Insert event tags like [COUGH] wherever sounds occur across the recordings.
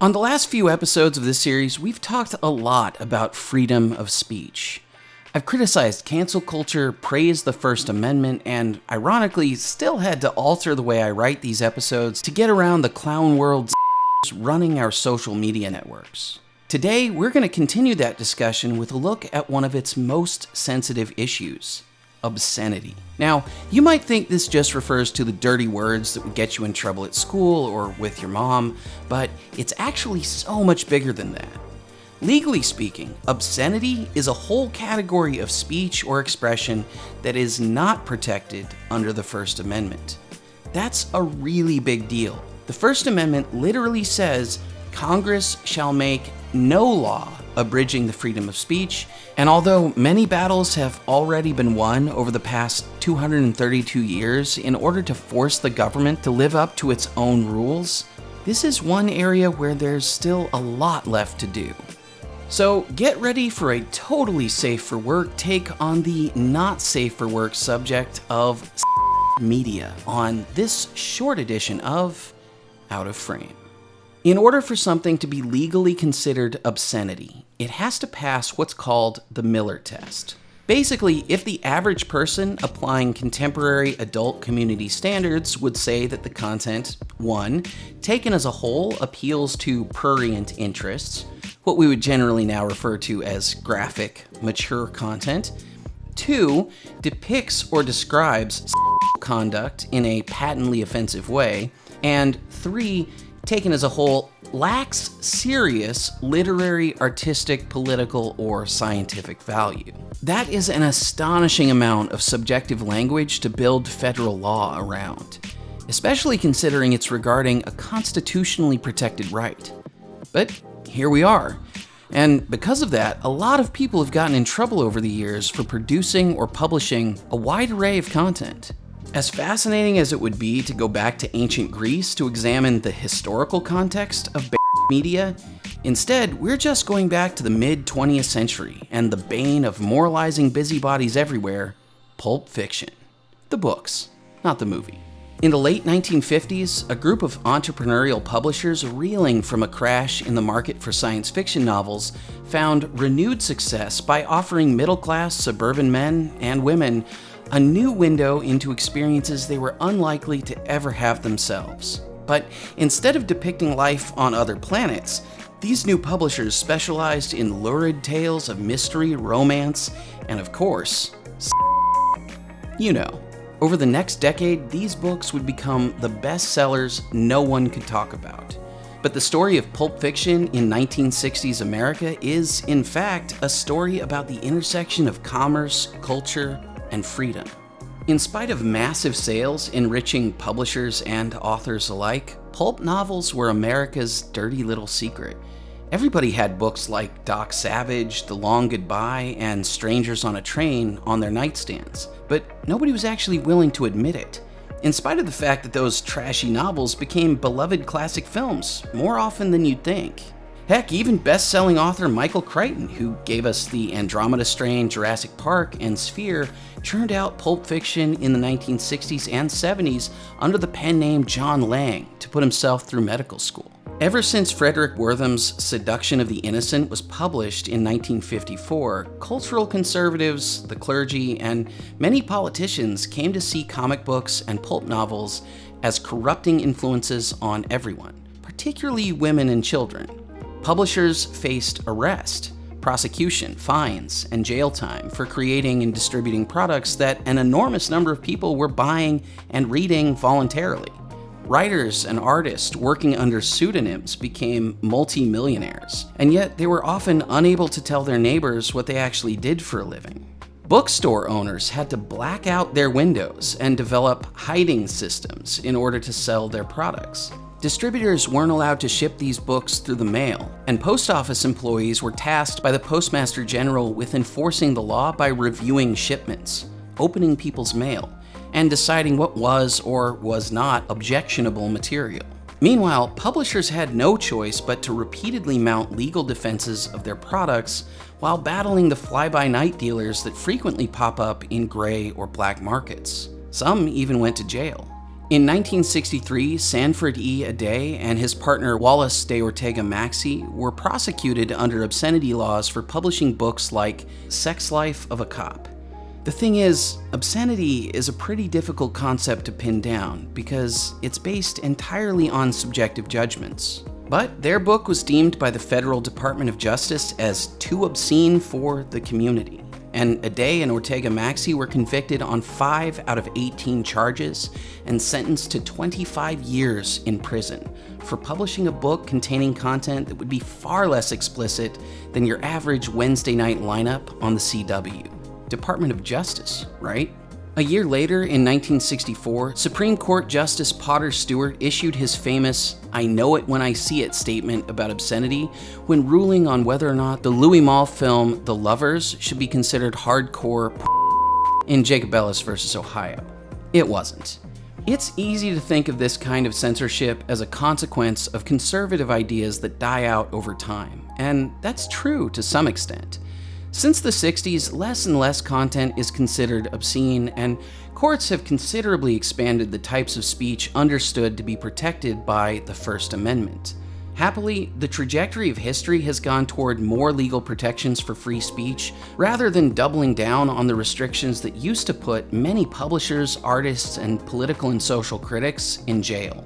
On the last few episodes of this series, we've talked a lot about freedom of speech. I've criticized cancel culture, praised the First Amendment, and ironically, still had to alter the way I write these episodes to get around the clown world [LAUGHS] running our social media networks. Today, we're going to continue that discussion with a look at one of its most sensitive issues obscenity. Now, you might think this just refers to the dirty words that would get you in trouble at school or with your mom, but it's actually so much bigger than that. Legally speaking, obscenity is a whole category of speech or expression that is not protected under the First Amendment. That's a really big deal. The First Amendment literally says Congress shall make no law abridging the freedom of speech, and although many battles have already been won over the past 232 years in order to force the government to live up to its own rules, this is one area where there's still a lot left to do. So get ready for a totally safe for work take on the not safe for work subject of [LAUGHS] media on this short edition of Out of Frame. In order for something to be legally considered obscenity, it has to pass what's called the Miller test. Basically, if the average person applying contemporary adult community standards would say that the content, 1. taken as a whole appeals to prurient interests, what we would generally now refer to as graphic, mature content. Two, depicts or describes conduct in a patently offensive way. And three, taken as a whole, lacks serious literary, artistic, political, or scientific value. That is an astonishing amount of subjective language to build federal law around, especially considering it's regarding a constitutionally protected right. But here we are. And because of that, a lot of people have gotten in trouble over the years for producing or publishing a wide array of content. As fascinating as it would be to go back to ancient Greece to examine the historical context of media, instead, we're just going back to the mid 20th century and the bane of moralizing busybodies everywhere Pulp Fiction. The books, not the movie. In the late 1950s, a group of entrepreneurial publishers reeling from a crash in the market for science fiction novels found renewed success by offering middle class suburban men and women a new window into experiences they were unlikely to ever have themselves. But instead of depicting life on other planets, these new publishers specialized in lurid tales of mystery, romance, and of course, you know. Over the next decade, these books would become the best sellers no one could talk about. But the story of Pulp Fiction in 1960s America is, in fact, a story about the intersection of commerce, culture, and freedom. In spite of massive sales enriching publishers and authors alike, pulp novels were America's dirty little secret. Everybody had books like Doc Savage, The Long Goodbye, and Strangers on a Train on their nightstands, but nobody was actually willing to admit it. In spite of the fact that those trashy novels became beloved classic films more often than you'd think. Heck, even best-selling author Michael Crichton, who gave us the Andromeda Strain, Jurassic Park, and Sphere, churned out Pulp Fiction in the 1960s and 70s under the pen name John Lange to put himself through medical school. Ever since Fredric Wertham's Seduction of the Innocent was published in 1954, cultural conservatives, the clergy, and many politicians came to see comic books and pulp novels as corrupting influences on everyone, particularly women and children. Publishers faced arrest, prosecution, fines, and jail time for creating and distributing products that an enormous number of people were buying and reading voluntarily. Writers and artists working under pseudonyms became multi-millionaires, and yet they were often unable to tell their neighbors what they actually did for a living. Bookstore owners had to black out their windows and develop hiding systems in order to sell their products. Distributors weren't allowed to ship these books through the mail, and post office employees were tasked by the Postmaster General with enforcing the law by reviewing shipments, opening people's mail, and deciding what was or was not objectionable material. Meanwhile, publishers had no choice but to repeatedly mount legal defenses of their products while battling the fly-by-night dealers that frequently pop up in gray or black markets. Some even went to jail. In 1963, Sanford E. Aday and his partner Wallace de Ortega Maxey were prosecuted under obscenity laws for publishing books like Sex Life of a Cop. The thing is, obscenity is a pretty difficult concept to pin down because it's based entirely on subjective judgments. But their book was deemed by the Federal Department of Justice as too obscene for the community and Aday and Ortega Maxey were convicted on 5 out of 18 charges and sentenced to 25 years in prison for publishing a book containing content that would be far less explicit than your average Wednesday night lineup on the CW. Department of Justice, right? A year later, in 1964, Supreme Court Justice Potter Stewart issued his famous I know it when I see it statement about obscenity when ruling on whether or not the Louis Malle film The Lovers should be considered hardcore in Jacobellis versus Ohio. It wasn't. It's easy to think of this kind of censorship as a consequence of conservative ideas that die out over time, and that's true to some extent. Since the 60s, less and less content is considered obscene, and courts have considerably expanded the types of speech understood to be protected by the First Amendment. Happily, the trajectory of history has gone toward more legal protections for free speech, rather than doubling down on the restrictions that used to put many publishers, artists, and political and social critics in jail.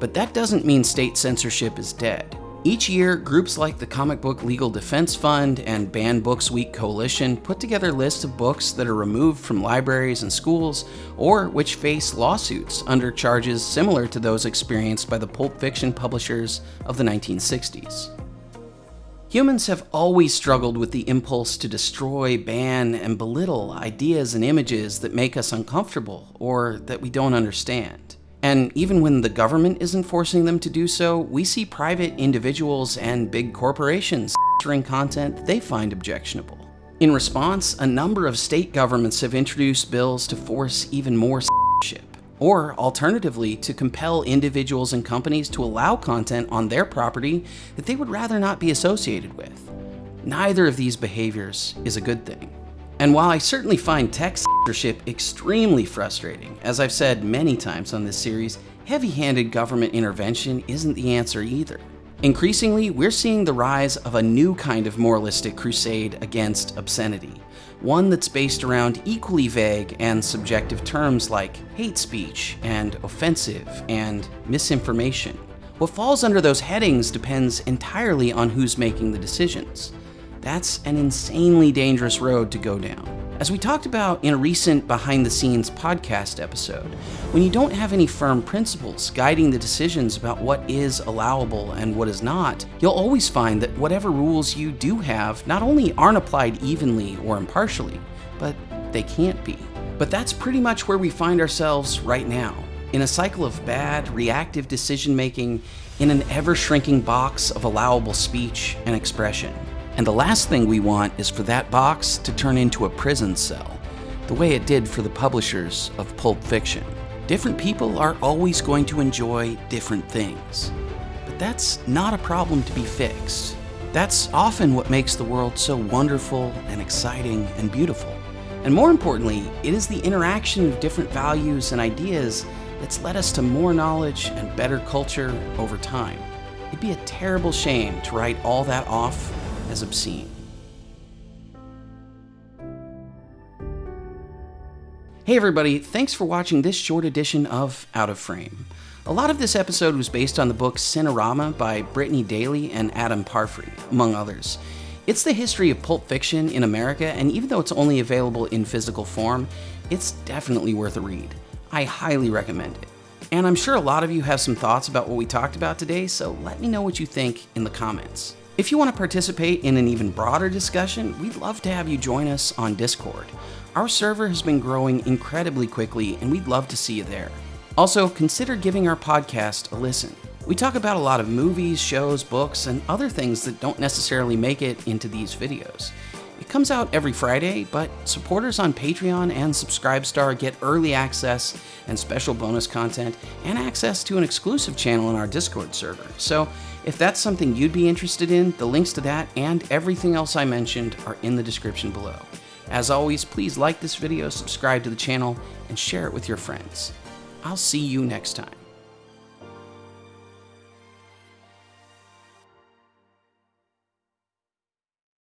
But that doesn't mean state censorship is dead. Each year, groups like the Comic Book Legal Defense Fund and Banned Books Week Coalition put together lists of books that are removed from libraries and schools or which face lawsuits under charges similar to those experienced by the pulp fiction publishers of the 1960s. Humans have always struggled with the impulse to destroy, ban, and belittle ideas and images that make us uncomfortable or that we don't understand. And even when the government isn't forcing them to do so, we see private individuals and big corporations censoring content they find objectionable. In response, a number of state governments have introduced bills to force even more censorship, or alternatively, to compel individuals and companies to allow content on their property that they would rather not be associated with. Neither of these behaviors is a good thing. And while I certainly find tech censorship extremely frustrating, as I've said many times on this series, heavy-handed government intervention isn't the answer either. Increasingly, we're seeing the rise of a new kind of moralistic crusade against obscenity, one that's based around equally vague and subjective terms like hate speech and offensive and misinformation. What falls under those headings depends entirely on who's making the decisions. That's an insanely dangerous road to go down. As we talked about in a recent behind the scenes podcast episode, when you don't have any firm principles guiding the decisions about what is allowable and what is not, you'll always find that whatever rules you do have not only aren't applied evenly or impartially, but they can't be. But that's pretty much where we find ourselves right now in a cycle of bad, reactive decision making in an ever shrinking box of allowable speech and expression. And the last thing we want is for that box to turn into a prison cell, the way it did for the publishers of Pulp Fiction. Different people are always going to enjoy different things. But that's not a problem to be fixed. That's often what makes the world so wonderful and exciting and beautiful. And more importantly, it is the interaction of different values and ideas that's led us to more knowledge and better culture over time. It'd be a terrible shame to write all that off as obscene. Hey everybody, thanks for watching this short edition of Out of Frame. A lot of this episode was based on the book Sin-a-rama by Brittany Daley and Adam Parfrey, among others. It's the history of pulp fiction in America, and even though it's only available in physical form, it's definitely worth a read. I highly recommend it. And I'm sure a lot of you have some thoughts about what we talked about today, so let me know what you think in the comments. If you want to participate in an even broader discussion, we'd love to have you join us on Discord. Our server has been growing incredibly quickly, and we'd love to see you there. Also, consider giving our podcast a listen. We talk about a lot of movies, shows, books, and other things that don't necessarily make it into these videos. It comes out every Friday, but supporters on Patreon and Subscribestar get early access and special bonus content, and access to an exclusive channel in our Discord server. So if that's something you'd be interested in, the links to that and everything else I mentioned are in the description below. As always, please like this video, subscribe to the channel, and share it with your friends. I'll see you next time.